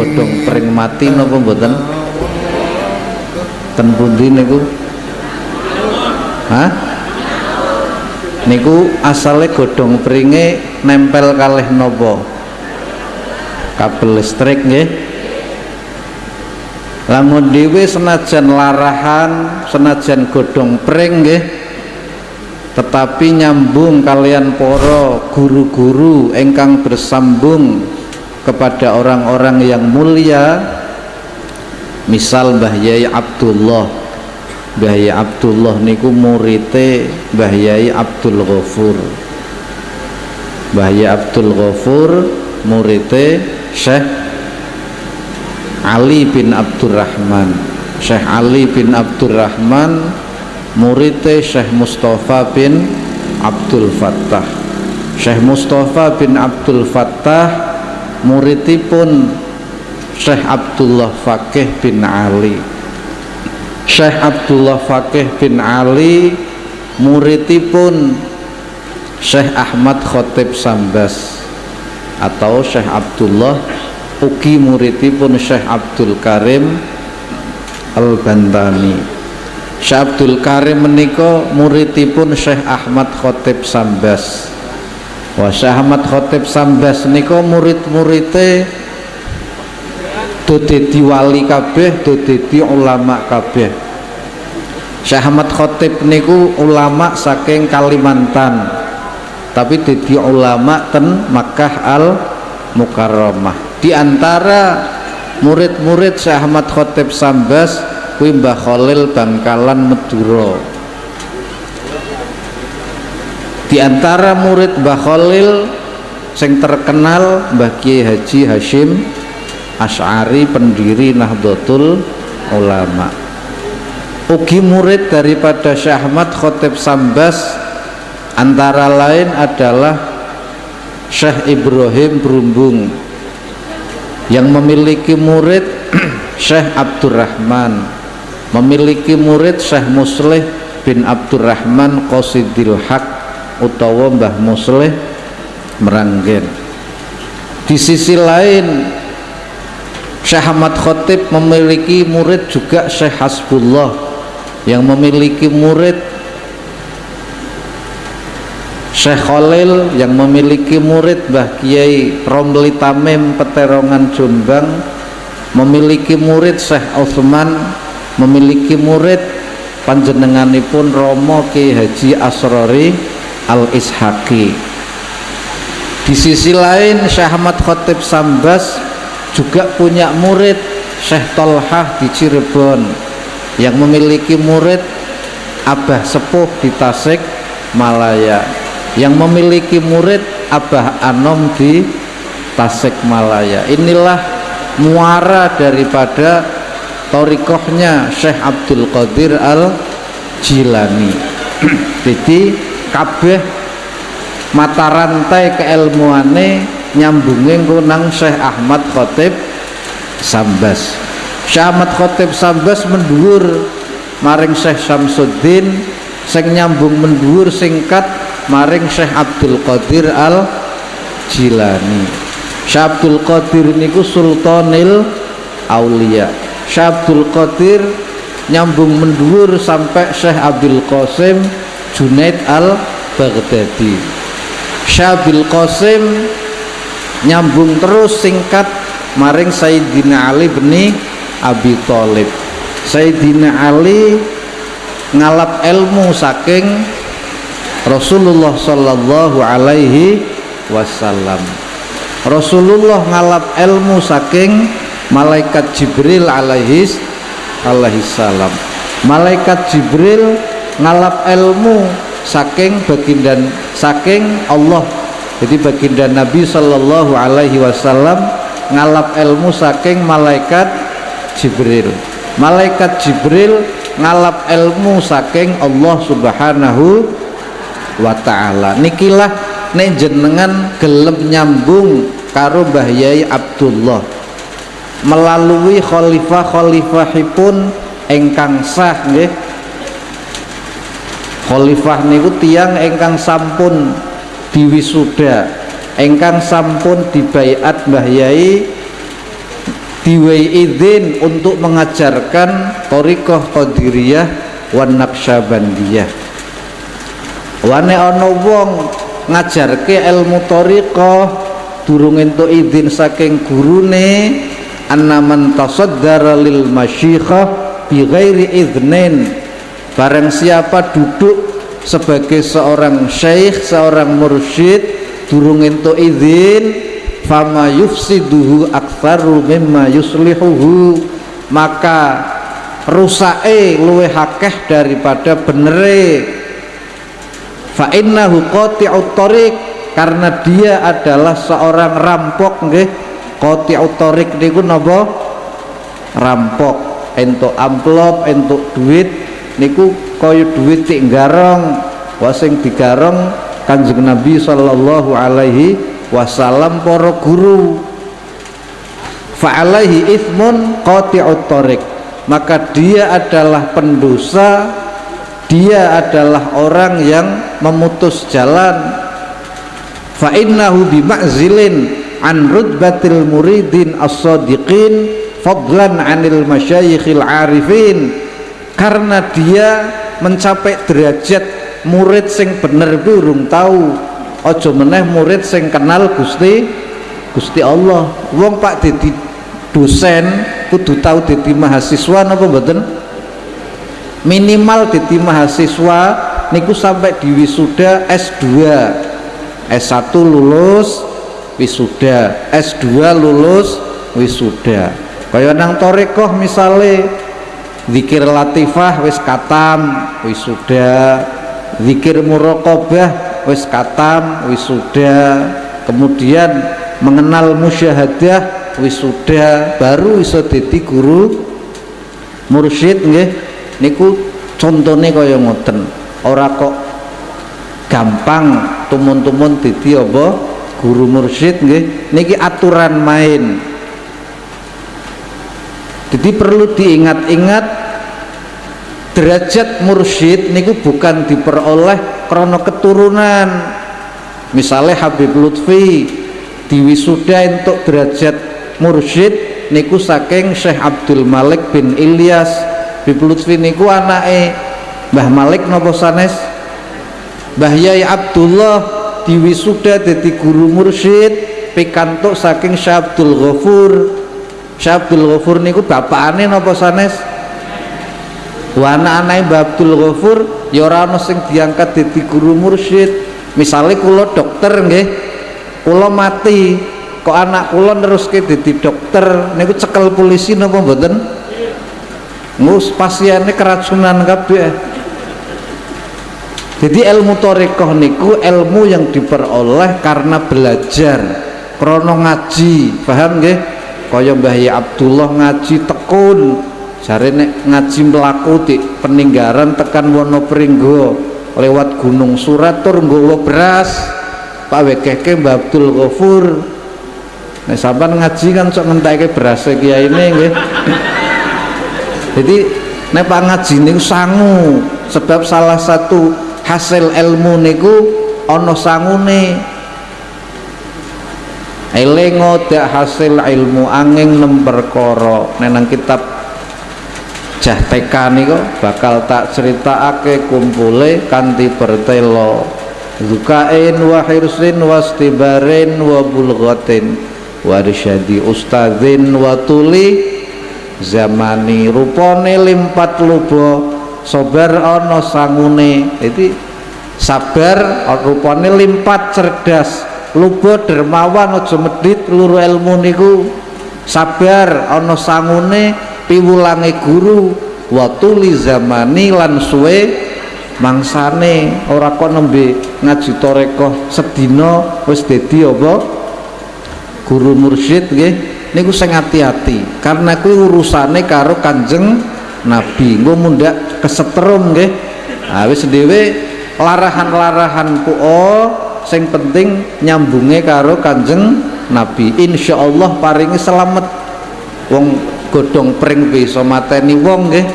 godhong pring mati napa mboten? Ten pundi niku? Hah? niku asale godhong pringe nempel kalih napa? Kabel listrik nggih. Lamun dhewe senajan larahan senajan godhong pring nggih tetapi nyambung kalian poro guru-guru engkang bersambung kepada orang-orang yang mulia. Misal Mbah Yai Abdullah. Mbah Yai Abdullah niku murite Mbah Yai Abdul Ghafur. Mbah Yai Abdul Ghafur murite Syekh Ali bin Abdurrahman Syekh Ali bin Abdurrahman muridnya Syekh Mustafa bin Abdul Fattah. Syekh Mustafa bin Abdul Fattah muridipun Syekh Abdullah Fakih bin Ali Syekh Abdullah Fakih bin Ali muridipun Syekh Ahmad Khotib Sambas atau Syekh Abdullah ugi muridipun Syekh Abdul Karim Al-Bantani Syekh Abdul Karim menika muridipun Syekh Ahmad Khotib Sambas. Wah Ahmad Khotib Sambas nika murid-muride dadi wali kabeh, dadi ulama kabeh. Syekh Ahmad Khotib niku ulama saking Kalimantan. Tapi dadi ulama ten Makkah Al Mukarramah. Di antara murid-murid Syekh Ahmad Khotib Sambas kuwi Mbah Khalil Bangkalan Meduro di antara murid Mbah Khalil sing terkenal Mbah Kiai Haji Hashim Ash'ari pendiri Nahdlatul Ulama. Ugi murid daripada Syekh Ahmad Khotib Sambas antara lain adalah Syekh Ibrahim Berumbung yang memiliki murid Syekh Abdurrahman memiliki murid Syekh Musleh bin Abdurrahman Qasidil Haq utawa Mbah Musleh Meranggen. Di sisi lain Syekh Ahmad Khotib memiliki murid juga Syekh Hasbullah yang memiliki murid Syekh Khalil yang memiliki murid Mbah Kiai Romli Tamim Peterongan Jombang memiliki murid Syekh Utsman memiliki murid panjenenganipun Romo Ki Haji Asrori Al Ishaki di sisi lain Syekh Ahmad Khotib Sambas juga punya murid Syekh Tolhah di Cirebon yang memiliki murid Abah Sepuh di Tasik Malaya yang memiliki murid Abah Anom di Tasik Malaya. Inilah muara daripada torikohnya Syekh Abdul Qadir Al Jilani jadi kabeh mata rantai keilmuane nyambungin kunang Syekh Ahmad Khotib Sambas. Syekh Ahmad Khotib Sambas mendur maring Syekh Samsuddin sing nyambung mendur singkat maring Syekh Abdul Qadir Al Jilani Syekh Abdul Qadir niku Sultanil Aulia. Syabdul Qadir nyambung mendur sampai Syekh Abdul Qasim Junaid al Baghdadi Syabdul Qasim nyambung terus singkat maring Sayyidina Ali bin Abi Thalib. Sayyidina Ali ngalap ilmu saking Rasulullah sallallahu alaihi wasallam. Rasulullah ngalap ilmu saking malaikat Jibril alaihis alaihi salam. Malaikat Jibril ngalap ilmu saking baginda saking Allah. Jadi baginda Nabi Shallallahu Alaihi Wasallam ngalap ilmu saking malaikat Jibril. Malaikat Jibril ngalap ilmu saking Allah Subhanahu wa taala. Nikilah nek jenengan gelem nyambung karo Mbah Abdullah. Melalui khalifah-khalifahipun engkang sah nggih khalifah niku tiang engkang sampun diwisuda engkang sampun dibaiat Mbah Yai diwei izin untuk mengajarkan torikoh qadiriyah wan naqsyabandiyah. Wane ana wong ngajarke ilmu torikoh durung entuk izin saking gurune annaman tasaddara lil masyikhah bi ghairi idznin barang siapa duduk sebagai seorang syekh seorang mursyid durung entuk izin fama yufsiduhu aktsaru mimma yuslihuhu. Maka rusake luwe hakeh daripada benere. Fa innahu qati'ut tariq karena dia adalah seorang rampok nggih. Qati'ut tariq niku napa? Rampok. Entuk amplop entuk duit niku kaya duit cik garong wasing digarong kanjeng Nabi sallallahu alaihi wasalam para guru. Fa'alaihi ithmun qati'ut tariq. Maka dia adalah pendosa dia adalah orang yang memutus jalan. Fa'innahu bima'zilin an rutbatil muridin as-sadiqin fadlan anil masyayikhil arifin karena dia mencapai derajat murid sing bener burung tahu ojo meneh murid sing kenal Gusti Gusti Allah. Wong Pak Dedi dosen kudu tahu Dedi mahasiswa napa mboten? Minimal Dedi mahasiswa niku sampai di wisuda S2 S1 lulus wisuda. S2 lulus wisuda. Kaya nang torekoh misale zikir latifah wis katam wisuda. Zikir muraqabah wis katam wisuda. Kemudian mengenal musyahadah wisuda. Baru iso dadi guru mursyid nggih. Niku contone kaya ngoten. Ora kok gampang tumun-tumun dadi apa? Guru mursyid nggih. Niki aturan main. Jadi perlu diingat-ingat derajat mursyid niku bukan diperoleh krono keturunan. Misalnya Habib Lutfi diwisuda untuk derajat mursyid niku saking Syekh Abdul Malik bin Ilyas. Habib Lutfi niku anake. Mbah Malik nopo sanes? Mbah Yai Abdullah diwisuda jadi guru mursyid pikantuk saking Syekh Abdul Ghafur. Syekh Abdul Ghafur niku bapakane nopo sanes wa anak-anak Mbah Abdul Ghafur ya ora ana sing diangkat dadi guru mursyid. Misalnya kula dokter nggih kula mati kok anak kula neruske dadi dokter niku cekel polisi napa mboten? Ngus pasiennya keracunan kabeh. Jadi ilmu torekoh niku ilmu yang diperoleh karena belajar krono ngaji paham nggih? Kaya Mbah Abdullah ngaji tekun jare nek ngaji mlaku di peninggaran tekan Wonopringgo lewat Gunung Surat tur nggawa beras Pak Wekeke Mbak Abdul Ghafur. Nek sampean ngaji kan sok ngenteke beras kiai ini nggih. Jadi nek Pak ngaji niku sangu sebab salah satu hasil ilmu niku ana sangune. Elengo dak hasil ilmu angin koro. Nenang kitab jah TK niku bakal tak critakake kumpule kanthi bertelo. Zukain wa hirsin wastibarin wa bulghatin warsyadi ustadzin wa tuli. Zamani rupane limpat lubo sobar ana sangune. Jadi sabar rupane limpat cerdas. Lubo dermawan aja medit luru ilmu niku. Sabar ana sangune piwulange guru watuli zamani lan suwe mangsane ora kok nembe ngaji toreko sedina wis dadi apa? Guru mursyid nggih. Niku sing hati-hati karena kuwi urusane karo Kanjeng Nabi. Engko mundak kesetrum nggih. Ha wis dhewe larahan-larahan oh sing penting nyambunge karo Kanjeng Nabi. Insyaallah paringi selamat. Wong godhong pring bisa mateni wong nggih.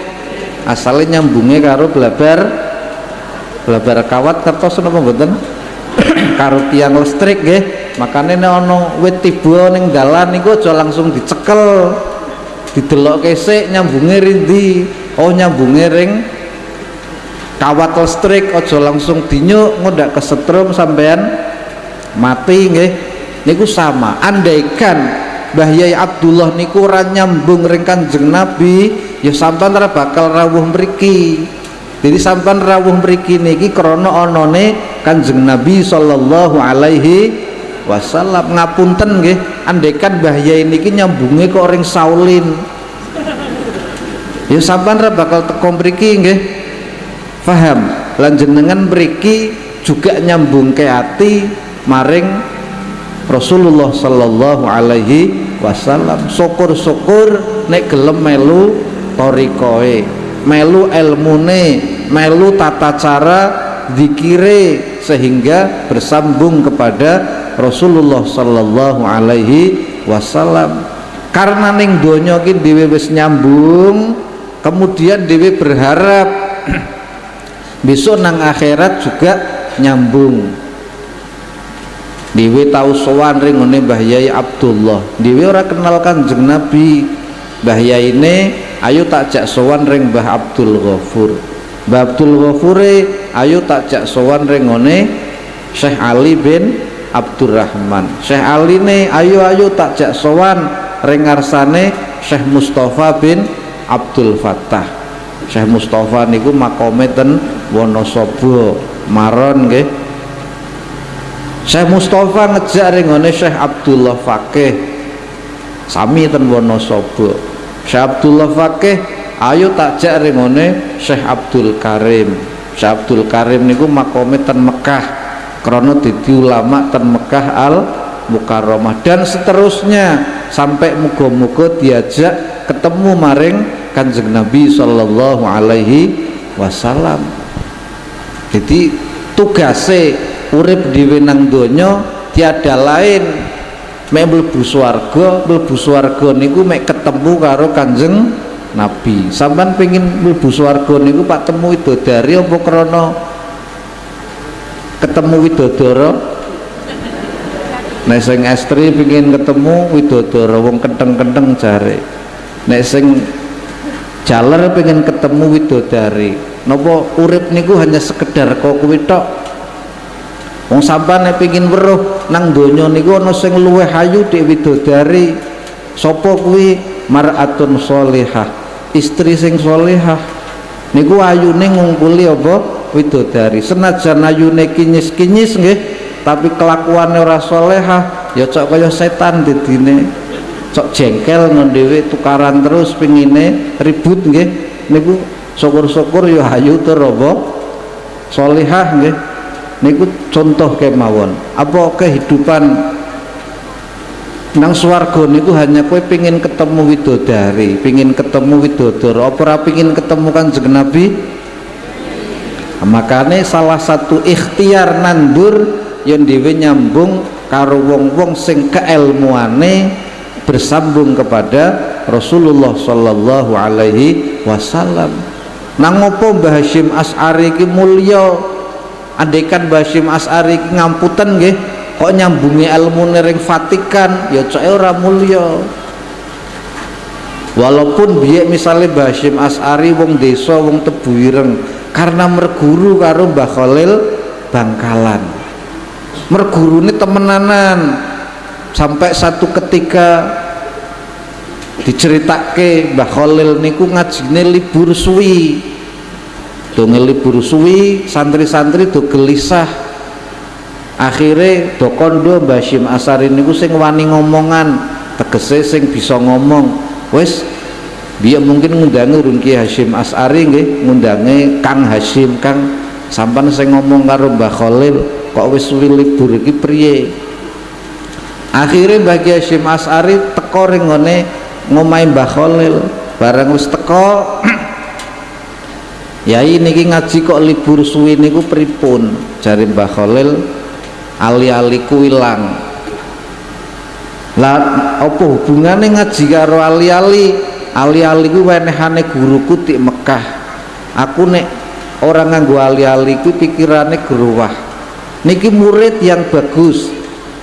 Asale nyambunge karo blabar blabar kawat kertos napa mboten? Karo tiang listrik nggih. Makane nek ana wit tiba ning dalan niku aja langsung dicekel. Didelok kesek nyambunge rindi oh nyambunge ring kawat listrik. Ojo langsung dinyuk ngodak kesetrum sampean mati nggih. Niku sama. Andaikan Mbah Yai Abdullah niku ora nyambung ring Kanjeng Nabi ya sampean ora bakal rawuh mriki. Jadi sampean rawuh mriki niki krana anane Kanjeng Nabi sallallahu alaihi wasallam. Ngapunten nggih andaikan Mbah Yai niki nyambunge kok ring Saulin. Ya sampean ora bakal teko mriki nggih. Paham lan jenengan mriki juga nyambung ke hati maring Rasulullah sallallahu alaihi wasallam syukur-syukur nek gelem melu torikoe melu ilmune melu tata cara dikire sehingga bersambung kepada Rasulullah sallallahu alaihi wasallam. Karena ning donya ki dhewe wis nyambung kemudian dhewe berharap besok nang akhirat juga nyambung Dewi tahu sowan ring ngene Mbah Yai Abdullah. Dewi ora kenal Kanjeng Nabi. Mbah Yai ini ayo tak jak sowan ring Mbah Abdul Ghafur. Mbah Abdul Ghafur ayo tak jak sowan ring ngene Syekh Ali bin Abdurrahman. Syekh Ali ne ayo ayo tak jak sowan ring ngarsane Syekh Mustafa bin Abdul Fattah. Syekh Mustafa niku makome ten Wonosobo Maron nggih Syekh Mustafa ngejak ringone Syekh Abdullah Fakih. Sami ten Wonosobo Syekh Abdullah Fakih ayo tak jak ringone Syekh Abdul Karim. Syekh Abdul Karim niku makome ten Mekah krono dadi ulama ten Mekah al Mukarramah dan seterusnya sampai muga-muga diajak ketemu maring Kanjeng Nabi sallallahu alaihi wasallam. Jadi tugasnya urip dhewe nang donya tiada lain. Mek mlebu swarga mlebu swarga niku mek ketemu karo Kanjeng Nabi. Sampean pengin mlebu swarga niku Pak temu widodari apa krana? Ketemu widodara? Nek sing estri pengin ketemu widodara wong kenteng-kenteng jare nek sing jaler pengen ketemu widodari. Napa urip niku hanya sekedar kok kuwi tok Wong sampean nek pengin weruh nang donya niku ana sing luwih ayu dik widodari. Sapa kuwi? Mar'atun sholihah. Istri sing sholihah. Niku ayune ngungkuli apa? Widodari. Senajan ayune kinyis-kinyis nggih, tapi kelakuannya ora sholihah, ya cok kaya setan didine. Cok jengkel ngendewe tukaran terus pengine ribut nggih. Niku syukur-syukur ya ayu tur apa? Sholihah nggih niku contoh kemawon. Apa kehidupan nang swarga niku hanya kue pingin ketemu widodari pingin ketemu widodara. Apa ora pingin ketemu kanjeng Nabi? Makanya salah satu ikhtiar nandur yang dewe nyambung karo wong-wong sing keilmuane bersambung kepada Rasulullah sallallahu alaihi wasallam. Nang opo Mbah Hasyim As'ari ki mulya andaikan Basim As'ari ngamputan nggih kok nyambungi ilmu ring Vatikan ya cok ora mulya. Walaupun biye misalnya Basim As'ari wong desa wong tebuireng karena merguru karo Mbah Khalil Bangkalan. Merguru ini temenanan sampai satu ketika diceritake Mbah Khalil niku ngajine libur suwi do ngelibur suwi santri-santri do gelisah. Akhirnya do kondo Mbah Syim Asari niku sing wani ngomongan tegese sing bisa ngomong. Wis biar mungkin ngundangi Runki Hashim Asari nggih ngundangi Kang Hashim Kang. Sampan sing ngomong karo Mbah Khalil kok wis suwi libur iki priye? Akhirnya bagi Hashim Asari teko ring ngone ngomai Mbah Khalil. Bareng wis teko Yai niki ngaji kok libur suwi niku pripun? Jari Mbah Khalil ali-aliku ilang. Lah apa hubungannya ngaji karo ali-ali? Ali-ali ku wenehane guruku di Mekah. Aku nek orang nganggo ali-ali ku pikirannya geruwah. Niki murid yang bagus.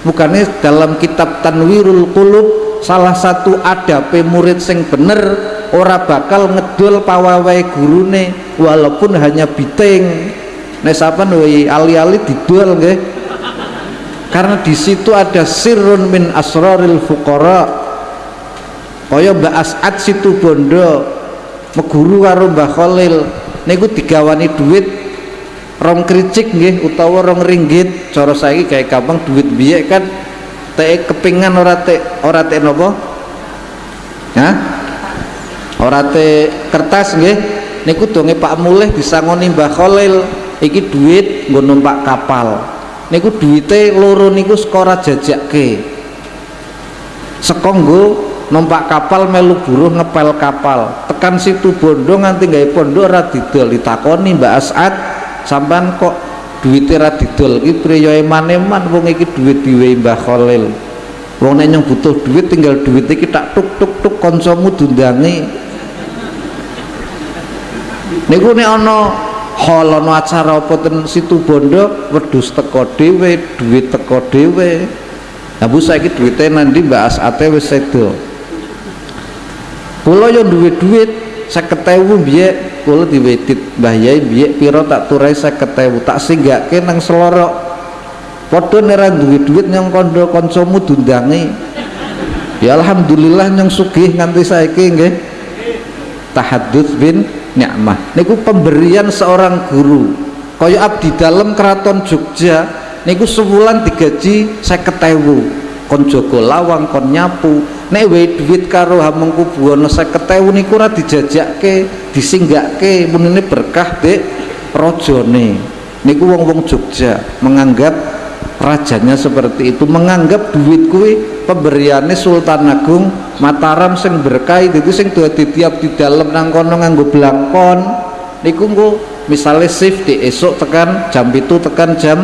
Bukannya dalam kitab Tanwirul Qulub salah satu adape murid sing bener ora bakal ngedol pawawai gurune walaupun hanya biting nek sampean ali-ali didol nggih. Karena di situ ada sirrun min asraril fuqara. Kaya Mbak As'ad situ bondo meguru karo Mbah Khalil. Niku digawani duit rong kricik nggih utawa rong ringgit. Cara saiki kayak gampang duit biye kan teh kepingan ora teh ora teh nopo? Ya ora teh kertas nggih. Niku donge Pak Mulih disangoni Mbah Khalil. Iki duit nggo numpak kapal. Niku duite loro niku skora jajakke saka nggo numpak kapal melu buruh ngepel kapal. Tekan situ bondo nganti gawe pondok ora didol. Ditakoni Mbak As'ad sampean kok duwite ra didol? Iki priya eman-eman wong iki duit diwehi Mbah Khalil. Wong nek butuh duit tinggal duit iki tak tuk tuk tuk kancamu dundangi niku nek ana hal ana acara apa ten situ bondo wedhus teko dhewe duit teko dhewe. Nah bu saiki duitnya nanti Mbak Asate wis sedo. Kula yo duit-duit 50.000 biye kula diwedit. Mbah Yai biye pira tak turai 50.000 tak singgake nang selorok. Padha nek duwe duit nyong kondo kancamu dundangi. Ya alhamdulillah nyong sugih nganti saiki nggih tahadduts bin nikmah niku pemberian seorang guru. Kaya abdi dalam keraton Jogja niku sebulan digaji 50.000 kon jaga lawang kon nyapu. Nek wae duit karo hamengku buwono 50.000 niku ora dijajakke disinggake menene berkah dek rajane. Niku wong-wong Jogja menganggap rajanya seperti itu menganggap duit kuwi pemberiannya Sultan Agung Mataram sing berkah itu sing dadi tiap di dalam nang kono nganggo blangkon niku engko misalnya shift di esok tekan jam itu tekan jam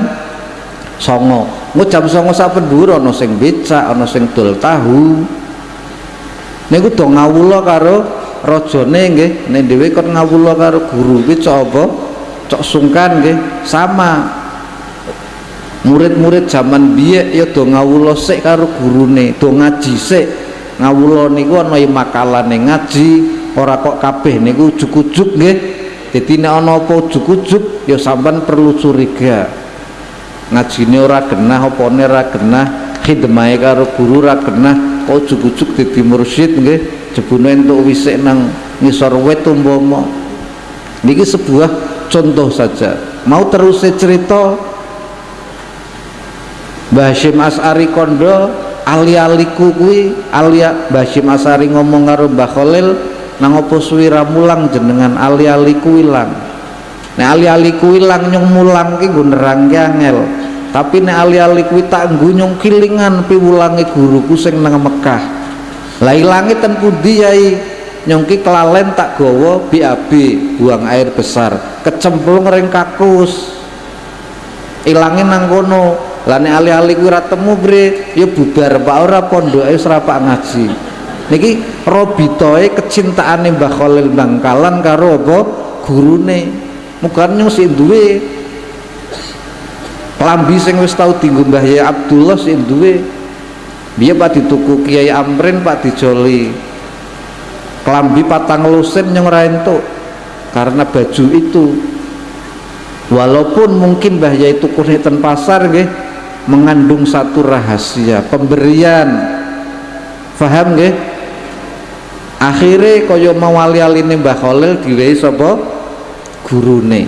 songo. Engko jam songo sak pendur ana sing becak ana sing dol tahu. Niku do ngawula karo rajane nggih. Nek dhewe kon ngawula karo guru kuwi cok apa? Cok sungkan nggih. Sama murid-murid zaman biye ya do ngawula sik karo gurune do ngaji sik. Ngawula niku ana makalane ngaji ora kok kabeh niku ujug-ujug nggih. Dadi nek ana apa ujug-ujug ya sampean perlu curiga. Ngajine ora genah opone ora genah khidmahe karo guru ora genah kok ujug-ujug dadi mursyid nggih. Jebune entuk wisik nang ngisor wit umpama. Niki sebuah contoh saja. Mau terus cerita Mbah Hashim As'ari kondo ali-aliku kuwi alia Mbah As'ari ngomong karo Mbah Khalil nang opo suwira mulang jenengan ali-aliku ilang? Nek ali-aliku ilang nyong mulang ki nggo nerangke angel. Tapi nek ali-ali kuwi tak nggo nyong kilingan piwulange guruku sing nang Mekah. Lah ilange ten pundi yai? Nyong ki kelalen tak gawa BAB buang air besar. Kecemplung ring kakus. Ilange nang kono lah nek ali-ali kuwi ora temu bre. Ya bubar pak. Ora pondoke wis ora pak ngaji. Niki robitoe kecintaane Mbah Khalil Bangkalan karo apa? Gurune. Mugane sing duwe. Lambi sing wis tau dienggo Mbah Yai Abdullah sing duwe. Biar Pak? Dituku Kiai Amrin Pak dijoli. Kelambi patang lusin yang entuk karena baju itu. Walaupun mungkin Mbah Yai tuku pasar nggih mengandung satu rahasia pemberian. Faham nggih? Akhirnya kaya mawali aline Mbah Khalil diwehi sapa? Gurune.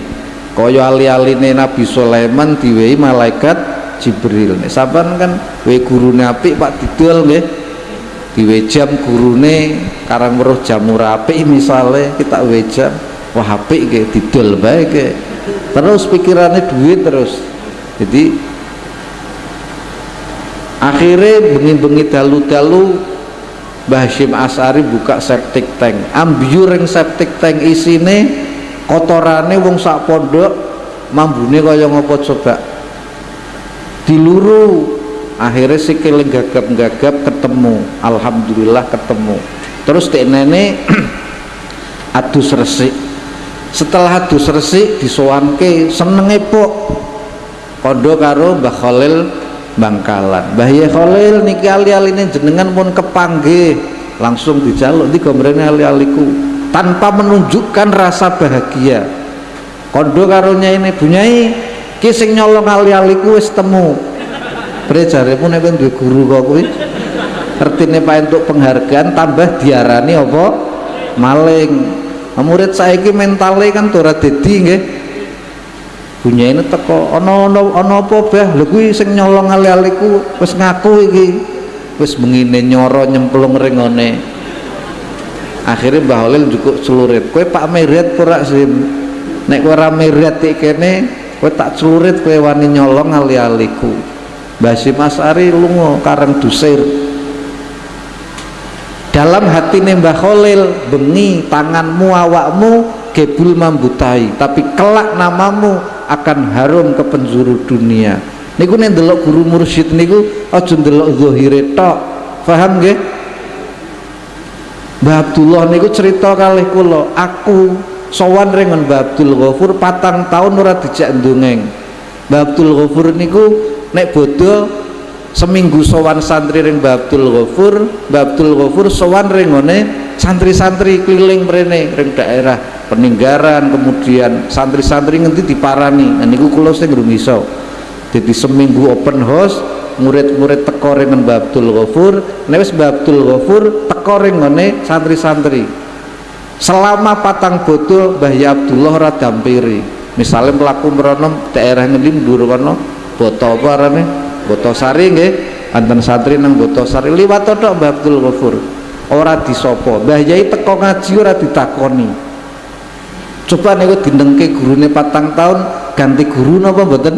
Kaya ali-aline Nabi Sulaiman diwehi malaikat Jibril. Sampean kan we gurune apik Pak didol nggih. Diwe jam gurune karang weruh jamur apik misale kita we jam. Wah apik nggih didol bae terus pikirannya duit terus. Jadi akhirnya bengi-bengi dalu-dalu Mbah Hashim Asari buka septic tank. Ambiur yang septic tank isine kotorane wong sak pondok mambune kaya ngopo coba? Diluru. Akhirnya sikil gagap-gagap ketemu. Alhamdulillah ketemu. Terus dek nenek adus resik. Setelah adus resik disowanke seneng epok kondo karo Mbah Khalil Bangkalan. Mbah Ye Khalil niki ali-aline jenengan pun kepanggih. Langsung dijaluk di gombrene ali-aliku. Tanpa menunjukkan rasa bahagia. Kondo karunya ini bunyai kising nyolong ali-aliku wis temu. Bre pun nek duwe guru kok kuwi. Pak untuk penghargaan tambah diarani apa? Maling. Murid saiki mentale kan ora nggih punya teko ono ono ono apa bah lho kuwi sing nyolong ali-aliku wis ngaku iki. Wis mengine nyoro nyemplung ring ngene akhirnya Mbah Holil cukup celurit kowe Pak Meriat pura sih nek ora meriat kene kowe tak celurit kowe wani nyolong ali-aliku Mbah Simasari lunga karang dusir. Dalam hati Mbah Khalil bengi tanganmu awakmu gebul mambutai tapi kelak namamu akan harum ke penjuru dunia. Niku nih delok guru mursyid niku aja delok zahire tok. Paham nggih? Mbah Abdullah niku cerita kali kula aku sowan ringan Mbah Abdul Ghafur patang tahun ora dijak ndongeng. Mbah Abdul Ghafur niku nek bodoh seminggu sowan santri ring Mbah Abdul Ghafur Mbah Abdul Ghafur sowan ringone santri-santri keliling mrene ring daerah peninggaran kemudian santri-santri ngerti diparani. Nah niku kula sing iso. Jadi seminggu open house murid-murid teko ring Mbah Abdul Ghafur. Wis Mbah Abdul Ghafur teko ringone santri-santri. Selama patang botol Mbah ya Abdullah ora dampiri. Misalnya melaku merono daerah ngendi ndur kono boto apa arane? Boto sari anten santri nang boto sari. Liwat tok Mbah Abdul Ghafur. Ora disopo. Mbah Yai teko ngaji ora ditakoni coba niku dindengke gurune patang tahun ganti guru napa mboten?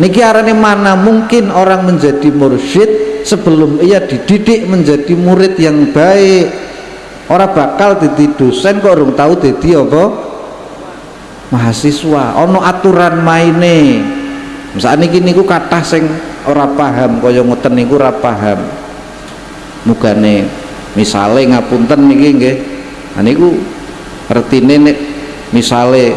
Niki arane mana mungkin orang menjadi mursyid sebelum ia dididik menjadi murid yang baik? Orang bakal jadi dosen kok orang tahu jadi apa? Mahasiswa. Ono aturan maine. Misalnya niki niku kata sing ora paham kaya ngoten niku ora paham. Mugane misale ngapunten niki nggih. Nah niku artine nek misale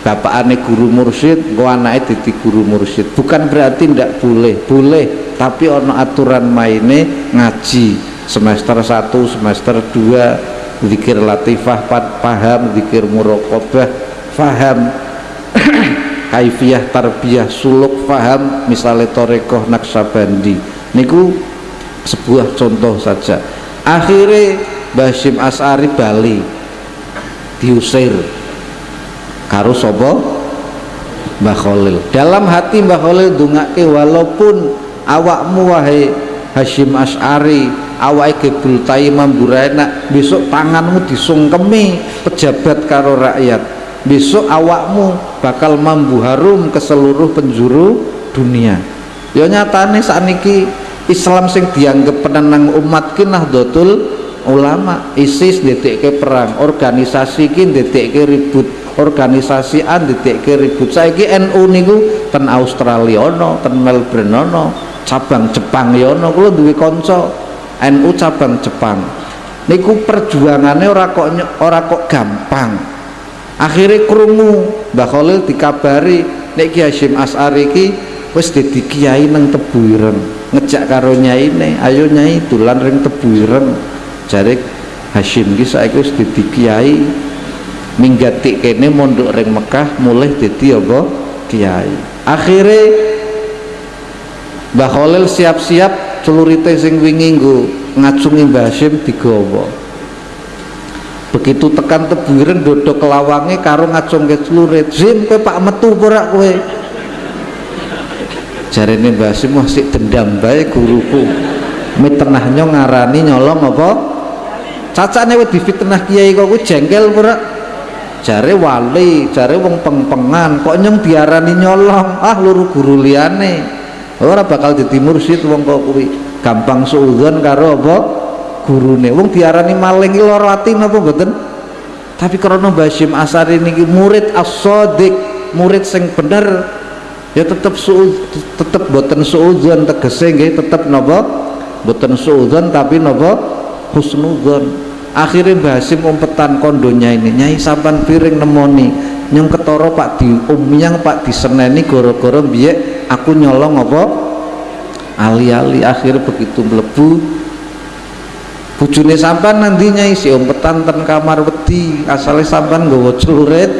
bapakane guru mursyid kok anake dadi guru mursyid. Bukan berarti ndak boleh boleh tapi ono aturan maine ngaji. Semester 1 semester 2 zikir latifah paham zikir muraqabah paham kaifiyah tarbiyah suluk paham misalnya torekoh naksabandi. Niku sebuah contoh saja. Akhirnya Basim As'ari Bali diusir. Karo sapa? Mbah Khalil. Dalam hati Mbah Khalil dungake walaupun awakmu wahai Hashim Ash'ari awake gebul taimam buraina besok tanganmu disungkemi pejabat karo rakyat. Besok awakmu bakal mambu harum ke seluruh penjuru dunia. Ya nyatane saat niki Islam sing dianggap penenang umat kinah dotul ulama ISIS ke perang organisasi ki ke ribut organisasi an ke ribut. Saiki NU niku ten Australia ono ten Melbourne ono cabang Jepang ya ono kula duwe kanca. NU cabang Jepang. Niku perjuangannya ora kok ora kok gampang. Akhirnya krungu Mbah Khalil dikabari nek Ki Hasyim As'ari ki wis dadi kiai nang Tebu ngejak karo ne ayo nyai dolan ring Tebu jare Hashim ki saiki wis dadi kiai minggati kene mondok ring Mekah mulai dadi apa? Kiai. Akhire Mbah Khalil siap-siap celurite sing wingi nggo ngacungi Mbah Hashim digawa. Begitu tekan tebuiren dodok kelawange karo ngacungke celurit Zim kowe pak metu ora kowe? Jarene Mbah Hashim masih dendam bae guruku. Miternahnya ngarani nyolong apa cacane wis difitnah kiai kok jengkel pura. Jare wali jare wong pengpengan kok nyong diarani nyolong? Ah luru guru liane ora bakal jadi mursyid wong kok kuwi. Gampang suudzon karo apa? Gurune. Wong diarani maling iki lara ati napa mboten? Tapi karena Basim Asari niki murid as-sadiq murid sing bener ya tetep su tetep boten suudzon tegese nggih tetep napa? Boten suudzon tapi napa husnudzon akhirnya Mbah Hasim umpetan kondonya ini nyai sampan piring nemoni. Nyong ketoro pak di umyang pak diseneni goro-goro biye aku nyolong apa? Ali-ali akhir begitu melebu bujune sampan nantinya isi umpetan ten kamar wedi. Asalnya sampan nggawa celurit.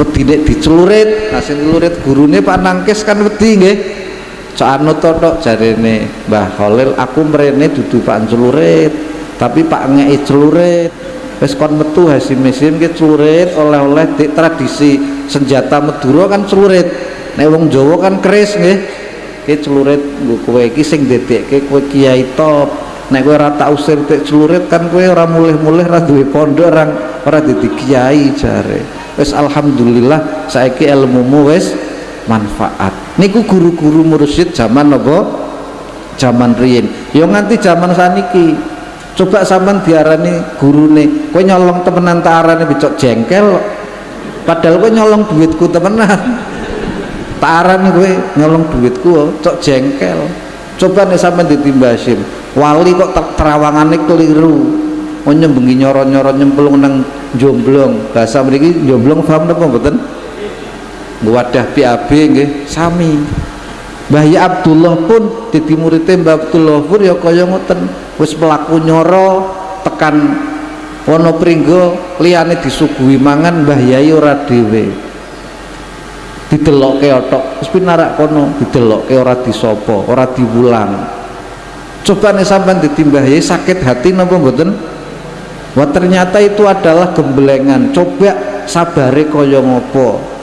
Wedi nek dicelurit nasi celurit gurune Pak Nangkes kan wedi nggih cak anu tok jarene Mbah Khalil aku mrene dudu Pak celurit tapi Pak ngei celurit. Wis kon metu hasim mesim ki celurit oleh-oleh di tradisi senjata Madura kan celurit. Nek wong Jawa kan keris nggih. Ki celurit nggo kowe iki sing dedekke kowe kiai top kowe ora tak usir tek celurit kan kowe ora mulih-mulih ora duwe pondok ora ora dadi kiai jare. Wis alhamdulillah saiki ilmumu wis manfaat. Niku guru-guru mursyid zaman apa zaman riyin yo nganti zaman saniki. Coba sampean diarani gurune kowe nyolong temenan tak arane becok jengkel padahal kowe nyolong duitku temenan. Taran gue nyolong duitku oh, cok jengkel. Coba nih sampai ditimbasin wali kok ter terawangannya keliru. Oh nyembengi nyoro-nyoro nyemplung nang jomblong. Bahasa mereka jomblong paham apa betul wadah PAB nggih sami. Mbah ya Abdullah pun dadi muridé Mbah Abdullah pun ya kaya ngoten. Wis mlaku nyoro tekan Wonopringgo liyane disuguhi mangan Mbah Yai ora dhewe. Didelokke otok wis pinarak kono didelokke ora disopo ora diwulang. Coba nih sampean ditimbah sakit hati napa mboten? Wah ternyata itu adalah gembelengan. Coba sabare kaya ngopo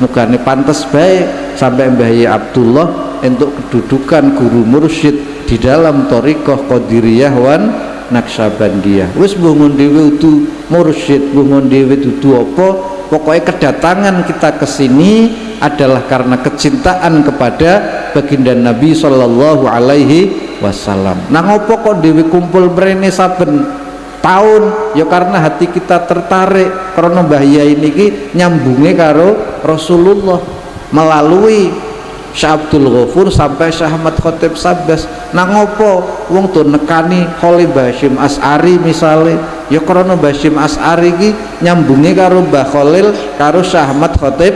mugane pantes baik sampai Mbah Abdullah untuk kedudukan guru mursyid di dalam torikoh Qadiriyah wan Naksabandiyah wis bungun dewe udu mursyid bungun dewe dudu apa pokoknya kedatangan kita ke sini adalah karena kecintaan kepada baginda Nabi Shallallahu Alaihi Wasallam. Nah ngopo kok dewi kumpul brene saben tahun ya karena hati kita tertarik karena bahaya ini nyambungnya karo Rasulullah melalui Syah Abdul Ghafur sampai Syah Ahmad Khotib Sabbas nah ngopo? Wong tuh nekani Kholi Bashim As'ari misalnya. Ya karena Bashim As'ari ki nyambungnya karo Mbah Khalil karo Syah Ahmad Khotib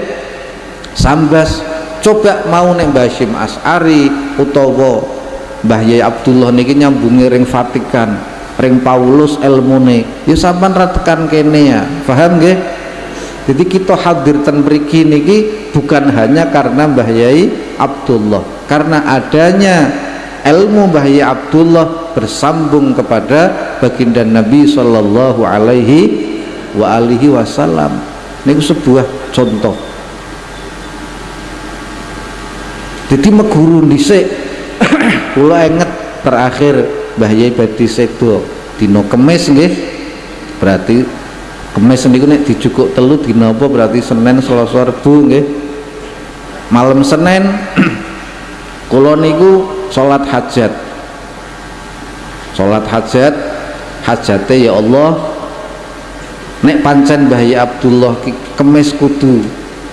sambas coba mau neng Bashim As'ari utawa Mbah Yai Abdullah niki nyambungi ring Vatikan ring Paulus ilmune ya sampean ratekan kene ya. Paham nggih? Jadi kita hadir ten mriki niki bukan hanya karena Mbah Yai Abdullah. Karena adanya ilmu Mbah Yai Abdullah bersambung kepada baginda Nabi Shallallahu alaihi wa alihi wasallam. Ini sebuah contoh. Jadi meguru dhisik kula inget terakhir Mbah Badi Sedo dino kemis nggih. Berarti kemis niku nek dijukuk telu dina apa? Berarti Senin Selasa Rebo nggih. Malam Senin kula niku salat hajat. Salat hajat hajate ya Allah. Nek pancen Mbah Abdullah kemis kudu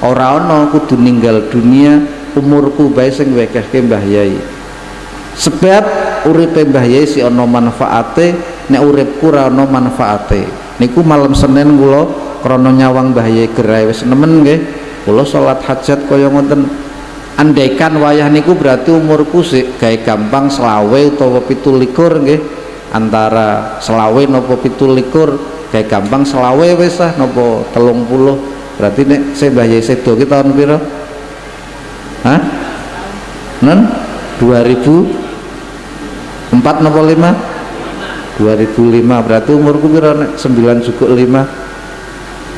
ora ana kudu ninggal dunia umurku bae sing wekehke Mbah Yai sebab uripe Mbah Yai si ono manfaate nek uripku ora ono manfaate. Niku malam Senin kula krana nyawang Mbah Yai gerai wis nemen nggih. Kula salat hajat kaya ngoten. Andaikan wayah niku berarti umurku sik gawe gampang selawe utawa pitu likur nggih. Antara selawe nopo pitu likur gawe gampang selawe wis ah nopo telung puluh. Berarti nek se Mbah Yai Sedo ki tahun pira Hah? Nen? 2000 4 nopo 5 2005 berarti umurku pira 9 cukup 5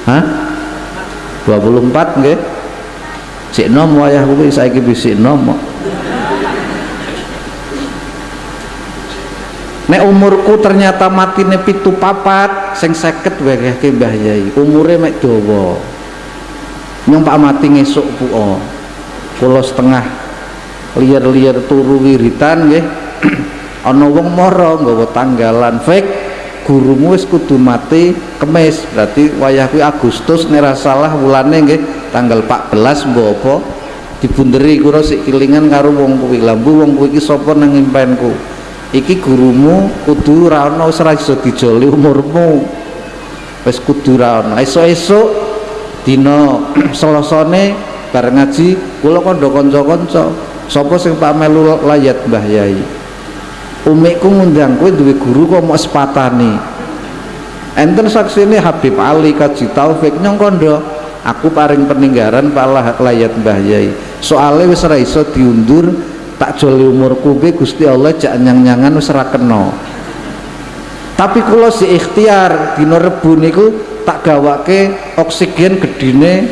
Hah? 24 nggih. Sik nom wayahku kuwi saiki wis sik nom Nek umurku ternyata matine pitu papat seng seket wekehke Mbah Yai. Umure mek dawa. Nyong pak mati ngesuk puo. Kula setengah liar-liar turu wiritan nggih ana wong mara nggawa tanggalan fake gurumu wis kudu mati kemis. Berarti wayah kuwi Agustus nek salah wulane nggih tanggal 14 mbok apa dibunderi kula sik kilingan karo wong kuwi. Lambu wong kuwi iki sapa nang impenku? Iki gurumu kudu ora ana wis ora iso dijoli umurmu. Wis kudu ora ana. Esuk-esuk dina selasane bareng ngaji kula kandha kanca-kanca. Sapa sing tak melu layat Mbah Yai umikku ngundang kowe duwe guru kok mau sepatani. Enten saksine Habib Ali Kaji Taufik nyong kondo aku paring peninggaran Pak layat Mbah Yai. Soalnya wis ora iso diundur tak joli umurku be Gusti Allah jak nyang-nyangan wis kena. Tapi kalau si ikhtiar dino rebu niku tak gawake oksigen gedine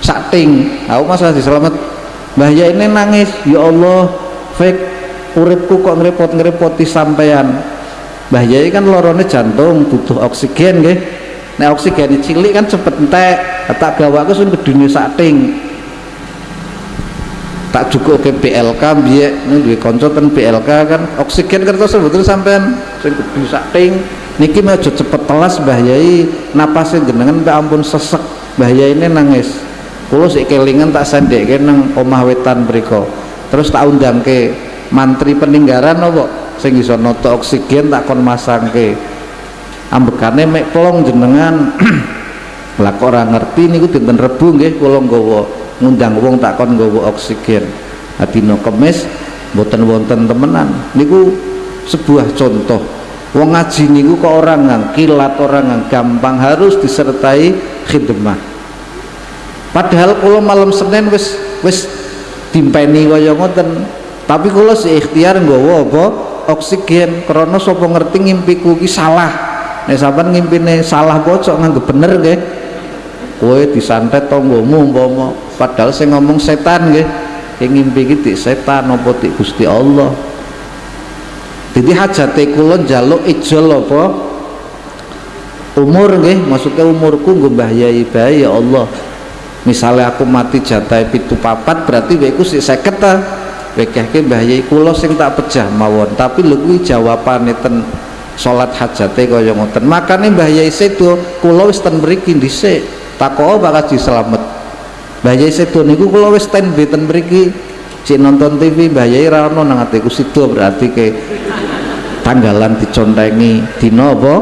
sating aku masalah diselamat Mbah ya ini nangis ya Allah fake uripku kok ngerepot-ngerepoti sampean Mbah Yai kan lorone jantung butuh oksigen nggih. Nek oksigen cilik kan cepet entek. Tak gawake sing gedine sating tak cukup ke PLK biye ini duwe kanca ten PLK kan oksigen kertas sebetulnya sampean sing bisa ting. Niki mau cepet telas Mbah Yai. Napasnya jenengan ampun sesek. Mbah Yai ini nangis. Kulo sik kelingan tak sendek nang omah wetan mriku terus tak undang ke mantri peninggaran apa? Sing iso noto oksigen tak kon masangke. Ambekane mek plong jenengan. Lah kok ora ngerti niku dinten rebu nggih kula nggawa ngundang wong tak kon nggawa oksigen. Adina kemis mboten wonten temenan. Niku sebuah contoh. Wong ngaji niku kok orang ngang kilat orang ngang gampang harus disertai khidmah padahal kalau malam Senin wis wis timpeni kaya ngoten tapi kalau si ikhtiar nggawa apa? Oksigen. Karena sapa ngerti ngimpiku ki salah. Nek sampean ngimpine salah bocok nganggep bener nggih. Kowe disantet tanggamu umpama. Padahal saya ngomong setan nggih. Yang ngimpi iki setan apa di Gusti Allah? Jadi hajate kula njaluk ijol apa? Umur nggih. Maksudnya umurku nggo Mbah Yai ya Allah. Misalnya aku mati jatah pitu papat berarti weku sik 50 ta wekehke Mbah Yai kula sing tak pejah mawon tapi lho kuwi jawabane ten salat hajate kaya ngoten. Makane Mbah Yai sedo kula wis ten mriki dhisik tako bakal selamat Mbah Yai sedo niku kula wis stand ten mriki cik nonton TV Mbah Yai ra ono nang atiku sido berarti ke tanggalan dicontengi dina apa?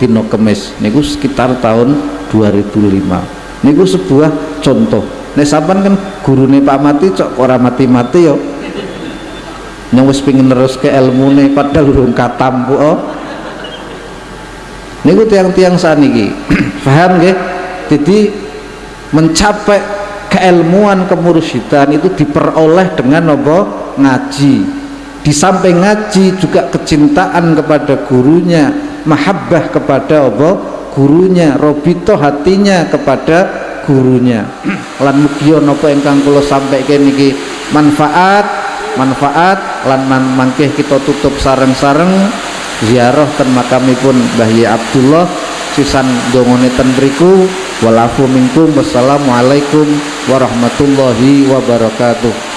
Dina kemis. Niku sekitar tahun 2005 niku sebuah contoh nek sampean kan gurune Pak Mati cok ora mati-mati yo? Yang wis pengin terus ke padahal urung katam oh. Niku tiang-tiang saniki. Paham nggih? Jadi mencapai keilmuan kemursidan itu diperoleh dengan apa? Ngaji. Di samping ngaji juga kecintaan kepada gurunya mahabbah kepada apa? Gurunya robito hatinya kepada gurunya. Lan mugia napa ingkang kula sampaikan niki manfaat manfaat lan man mangkeh kita tutup sareng-sareng. Ziarah ten makamipun Mbah Abdullah sisan dongone ten mriku. Walafu minkum wassalamualaikum warahmatullahi wabarakatuh